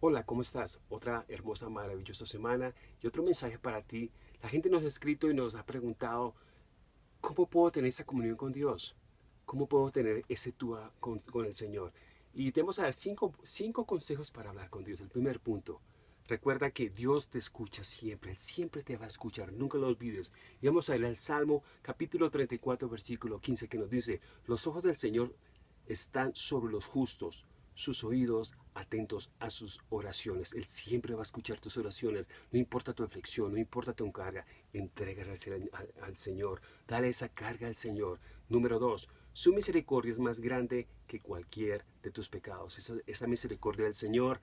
¿cómo estás? Otra hermosa, maravillosa semana y otro mensaje para ti. La gente nos ha escrito y nos ha preguntado, ¿cómo puedo tener esa comunión con Dios? ¿Cómo puedo tener ese tú con, con el Señor? Y te vamos a dar cinco, cinco consejos para hablar con Dios. El primer punto, Recuerda que Dios te escucha siempre, Él siempre te va a escuchar, nunca lo olvides. Y vamos a ir al Salmo capítulo 34, versículo 15, que nos dice, los ojos del Señor están sobre los justos, sus oídos atentos a sus oraciones. Él siempre va a escuchar tus oraciones, no importa tu aflicción, no importa tu carga, entrégala al, Señor, dale esa carga al Señor. Número dos, su misericordia es más grande que cualquier de tus pecados. Esa, esa misericordia del Señor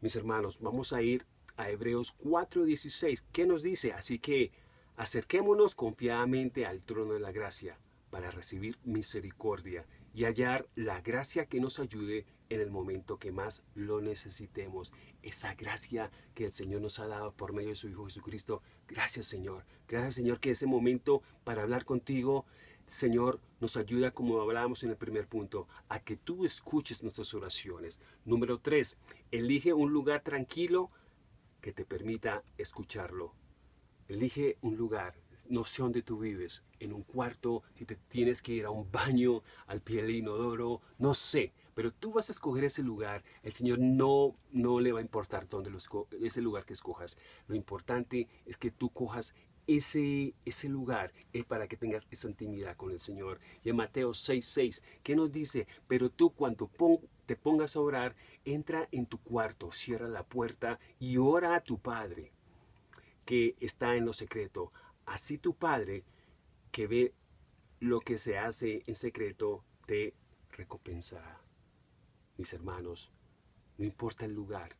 mis hermanos, vamos a ir a Hebreos 4:16. ¿Qué nos dice? Así que acerquémonos confiadamente al trono de la gracia para recibir misericordia y hallar la gracia que nos ayude en el momento que más lo necesitemos. Esa gracia que el Señor nos ha dado por medio de su Hijo Jesucristo. Gracias Señor. Gracias Señor que ese momento para hablar contigo Señor, nos ayuda, como hablábamos en el primer punto, a que tú escuches nuestras oraciones. Número tres, elige un lugar tranquilo que te permita escucharlo. Elige un lugar, no sé dónde tú vives, en un cuarto, si te tienes que ir a un baño, al pie del inodoro, no sé, pero tú vas a escoger ese lugar. El Señor no, no le va a importar dónde lo ese lugar que escojas. Lo importante es que tú cojas ese, ese lugar es para que tengas esa intimidad con el Señor. Y en Mateo 6:6, ¿qué nos dice? Pero tú cuando te pongas a orar, entra en tu cuarto, cierra la puerta y ora a tu Padre que está en lo secreto. Así tu Padre que ve lo que se hace en secreto te recompensará. Mis hermanos, no importa el lugar,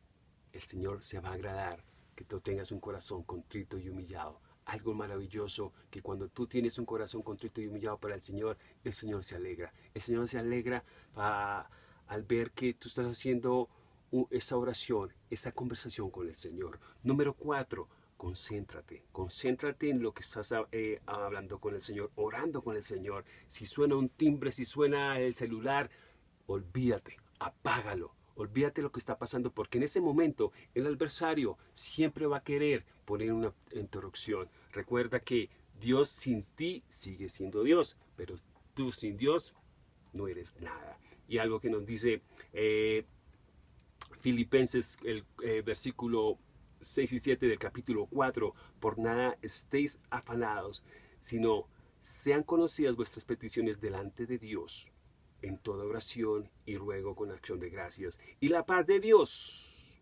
el Señor se va a agradar que tú tengas un corazón contrito y humillado algo maravilloso que cuando tú tienes un corazón contrito y humillado para el Señor, el Señor se alegra. El Señor se alegra al ver que tú estás haciendo esa oración, esa conversación con el Señor. Número cuatro, concéntrate, concéntrate en lo que estás eh, hablando con el Señor, orando con el Señor. Si suena un timbre, si suena el celular, olvídate, apágalo, Olvídate lo que está pasando porque en ese momento el adversario siempre va a querer poner una interrupción. Recuerda que Dios sin ti sigue siendo Dios, pero tú sin Dios no eres nada. Y algo que nos dice eh, Filipenses, el eh, versículo 6 y 7 del capítulo 4, por nada estéis afanados, sino sean conocidas vuestras peticiones delante de Dios en toda oración y ruego con acción de gracias. Y la paz de Dios,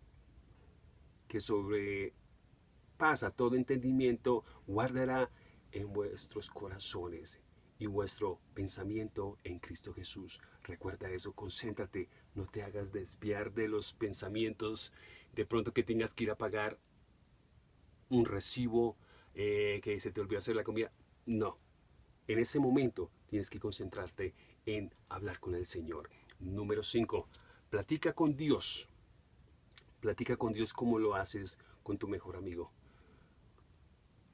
que sobrepasa todo entendimiento, guardará en vuestros corazones y vuestro pensamiento en Cristo Jesús. Recuerda eso, concéntrate, no te hagas desviar de los pensamientos, de pronto que tengas que ir a pagar un recibo, eh, que se te olvidó hacer la comida. No, en ese momento tienes que concentrarte en hablar con el Señor. Número 5. Platica con Dios. Platica con Dios como lo haces con tu mejor amigo.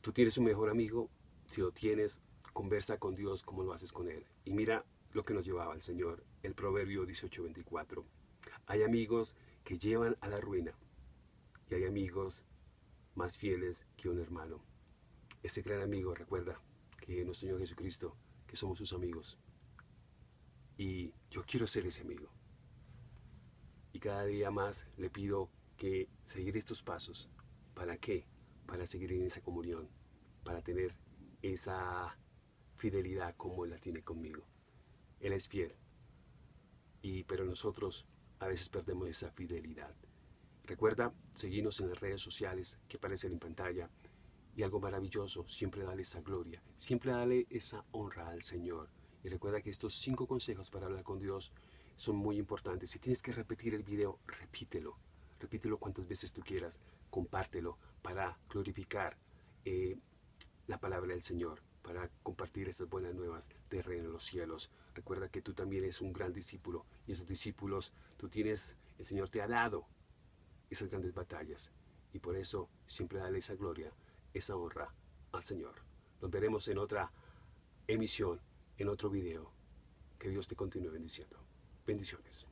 Tú tienes un mejor amigo, si lo tienes, conversa con Dios como lo haces con Él. Y mira lo que nos llevaba el Señor, el Proverbio 18:24. Hay amigos que llevan a la ruina y hay amigos más fieles que un hermano. Ese gran amigo recuerda que nuestro Señor Jesucristo, que somos sus amigos. Y yo quiero ser ese amigo. Y cada día más le pido que seguir estos pasos. ¿Para qué? Para seguir en esa comunión, para tener esa fidelidad como Él la tiene conmigo. Él es fiel. Y, pero nosotros a veces perdemos esa fidelidad. Recuerda seguirnos en las redes sociales que aparecen en pantalla. Y algo maravilloso, siempre dale esa gloria, siempre dale esa honra al Señor. Y recuerda que estos cinco consejos para hablar con Dios son muy importantes. Si tienes que repetir el video, repítelo. Repítelo cuantas veces tú quieras. Compártelo para glorificar eh, la palabra del Señor, para compartir estas buenas nuevas de reino en los cielos. Recuerda que tú también eres un gran discípulo y esos discípulos tú tienes, el Señor te ha dado esas grandes batallas. Y por eso siempre dale esa gloria, esa honra al Señor. Nos veremos en otra emisión en otro video. Que Dios te continúe bendiciendo. Bendiciones.